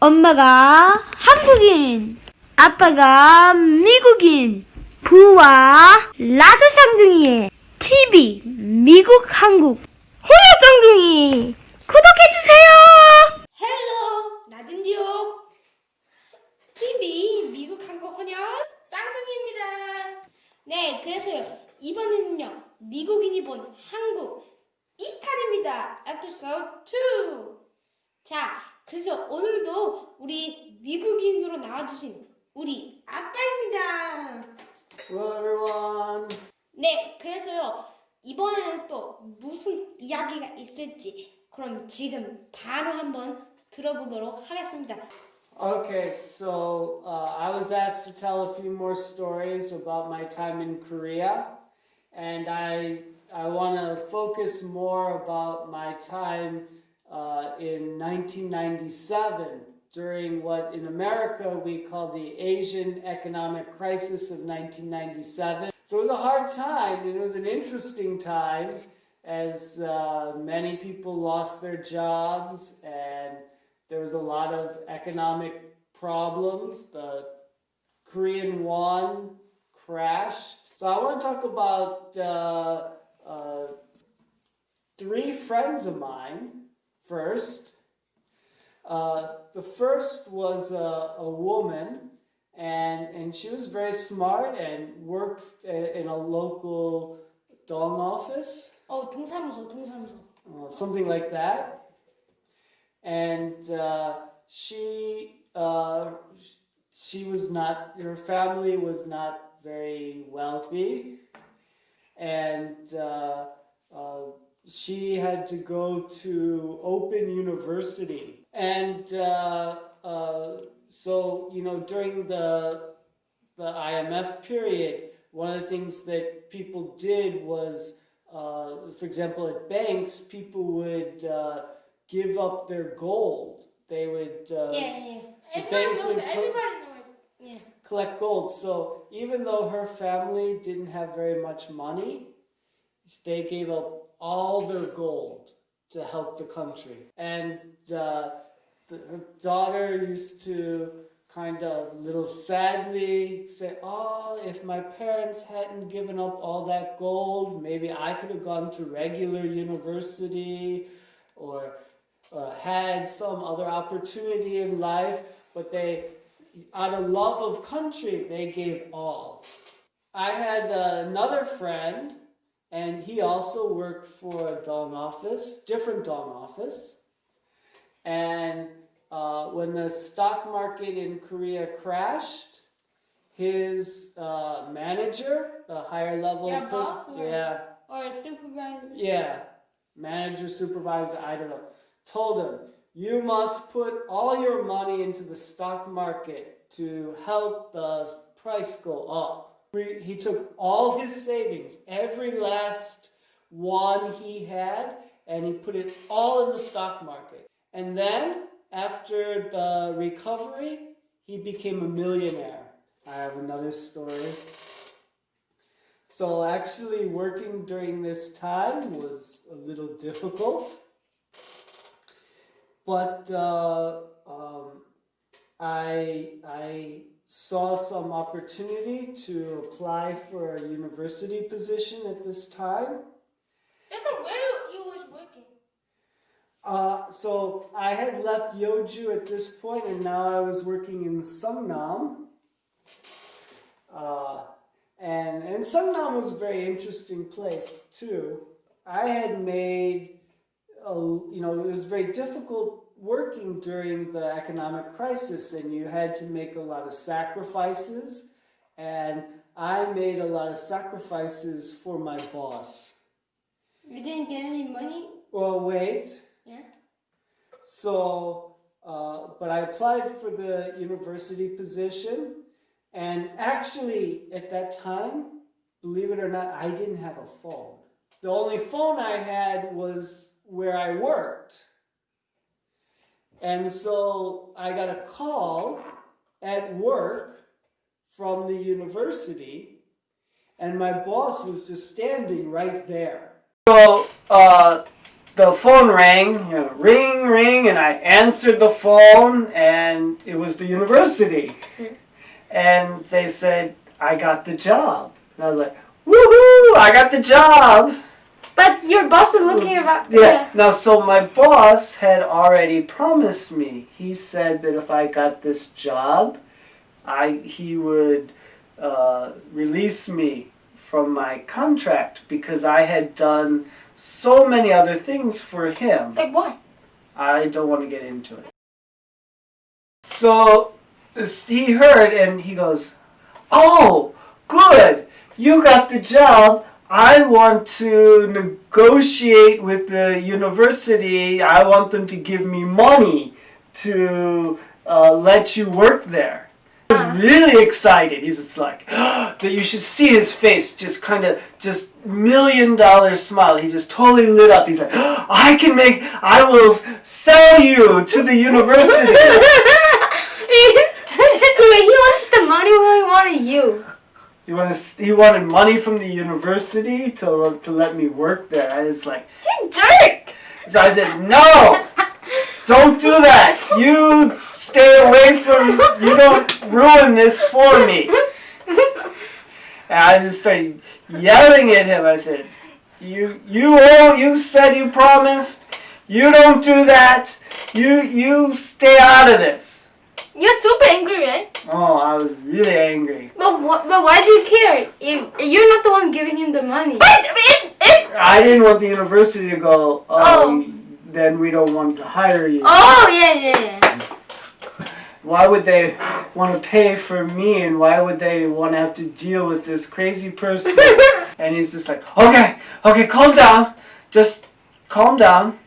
엄마가 한국인, 아빠가 미국인, 부와 라드 쌍둥이의 TV 미국 한국 혼합 쌍둥이 구독해주세요! 헬로 나진지옥 TV 미국 한국 혼혈 쌍둥이입니다. 네, 그래서요 이번에는요 미국인이 본 한국 2탄입니다. 에피소드 2. 자, 그래서 오늘도 우리 미국인으로 나와주신 우리 아빠입니다. Everyone. 네, 그래서요 이번에는 또 무슨 이야기가 있을지 그럼 지금 바로 한번 들어보도록 하겠습니다. Okay, so uh, I was asked to tell a few more stories about my time in Korea, and I I want to focus more about my time uh, in 1997 during what in America we call the Asian economic crisis of 1997. So it was a hard time, and it was an interesting time as uh, many people lost their jobs and there was a lot of economic problems. The Korean won crashed. So I want to talk about uh, uh, three friends of mine first. Uh, the first was a, a woman, and, and she was very smart and worked i- in a local dong office, 어, 동사무소, 동사무소. uh, something like that. And uh, she uh, she was not her family was not very wealthy, and uh, uh, she had to go to Open University. And uh, uh, so, you know, during the, the IMF period, one of the things that people did was, uh, for example, at banks, people would uh, give up their gold. They would... Uh, yeah, yeah. Everybody banks would everybody yeah. collect gold. So even though her family didn't have very much money, they gave up all their gold to help the country. And uh, the, her daughter used to kind of little sadly say, "Oh, if my parents hadn't given up all that gold, maybe I could have gone to regular university or uh, had some other opportunity in life." But they out of love of country, they gave all. I had uh, another friend, and he also worked for a dong office, different dong office. And uh, when the stock market in Korea crashed, his uh, manager, the higher level, Yeah, boss or- yeah, Or supervisor. yeah, manager, supervisor, I don't know, told him, you must put all your money into the stock market to help the price go up. He took all his savings, every last one he had, and he put it all in the stock market. And then, after the recovery, he became a millionaire. I have another story. So actually working during this time was a little difficult. But uh, um, I, I saw some opportunity to apply for a university position at this time. That's where you was working. Uh, so I had left Yeoju at this point, and now I was working in Sungnam. Uh, and and Sungnam was a very interesting place too. I had made, a, you know, it was very difficult working during the economic crisis, and you had to make a lot of sacrifices. And I made a lot of sacrifices for my boss. You didn't get any money? Well, wait. Yeah. So, uh, but I applied for the university position, and actually, at that time, believe it or not, I didn't have a phone. The only phone I had was where I worked. And so I got a call at work from the university, and my boss was just standing right there. So, uh, the phone rang, you know, ring, ring, and I answered the phone, and it was the university. And they said, I got the job. And I was like, woohoo, I got the job. But your boss is looking about. Yeah. Now, so my boss had already promised me. He said that if I got this job, I he would uh, release me from my contract because I had done so many other things for him. Like what? I don't want to get into it. So he heard and he goes, Oh, good. You got the job. I want to negotiate with the university. I want them to give me money to uh, let you work there. Uh-huh. He was really excited. He's just like, ah, that you should see his face, just kind of, just million dollar smile. He just totally lit up. He's like, ah, I can make, I will sell you to the university. Wait, he wants the money he wanted you? He wanted, he wanted money from the university to, to let me work there. I was like, jerk! so I said, no, don't do that. You stay away from, you don't ruin this for me. And I just started yelling at him. I said, "You, you, oh, you said you promised. You don't do that. You, you stay out of this." You're super angry, right? Oh, I was really angry. But what? But why do you care? If you're not the one giving him the money. But if if I didn't want the university to go. Oh, Oh. then we don't want to hire you. oh yeah yeah yeah. Why would they want to pay for me, and why would they want to have to deal with this crazy person? and he's just like, "Okay, okay, calm down. Just calm down.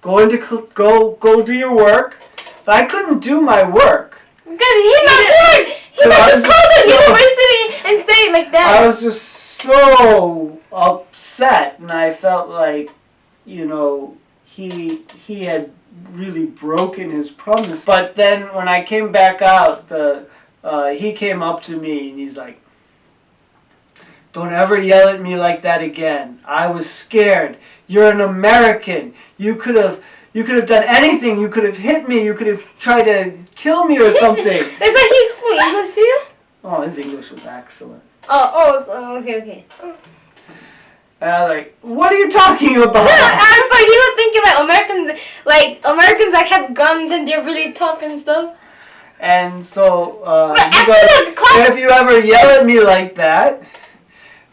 Go into go go do your work." But I couldn't do my work. Good. He's not good. He So I not was just call the so- university and say it like that. I was just so upset, and I felt like, you know, he he had really broken his promise. But then when I came back out, the uh, he came up to me and he's like, "Don't ever yell at me like that again. I was scared. You're an American. You could have." You could have done anything. You could have hit me. You could have tried to kill me or something. it's like he's speaking English to you. oh, his English was excellent. Oh oh so, okay okay. And I was like, what are you talking I about? was like he was thinking like Americans like Americans that have guns and they're really tough and stuff. and so uh, But he after goes, that class- if you ever yell at me like that,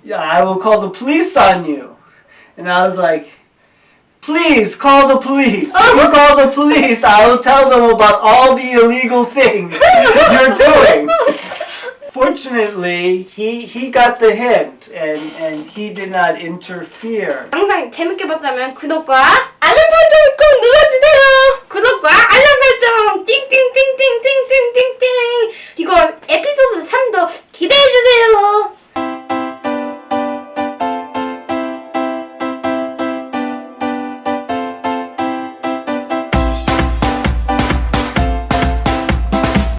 yeah, I will call the police on you. And I was like, Please call the police. Oh. You call the police. I will tell them about all the illegal things you're doing. Fortunately, he he got the hint and and he did not interfere. 항상 재밌게 봤다면 구독과 알림 설정 꼭 눌러주세요. 구독과 알림 설정 띵띵띵띵띵.